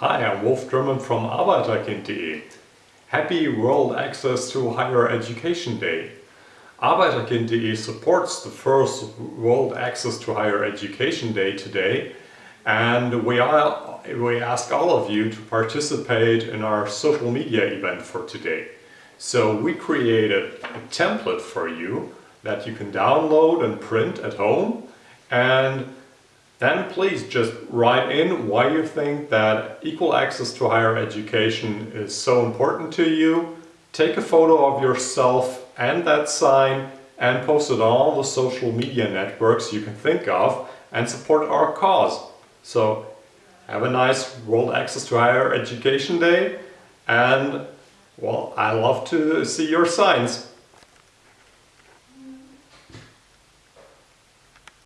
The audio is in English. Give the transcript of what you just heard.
Hi, I'm Wolf Dermann from Arbeiterkind.de. Happy World Access to Higher Education Day. Arbeiterkind.de supports the first World Access to Higher Education Day today and we, are, we ask all of you to participate in our social media event for today. So we created a template for you that you can download and print at home and then please just write in why you think that equal access to higher education is so important to you. Take a photo of yourself and that sign and post it on all the social media networks you can think of and support our cause. So have a nice World Access to Higher Education Day and well, I love to see your signs.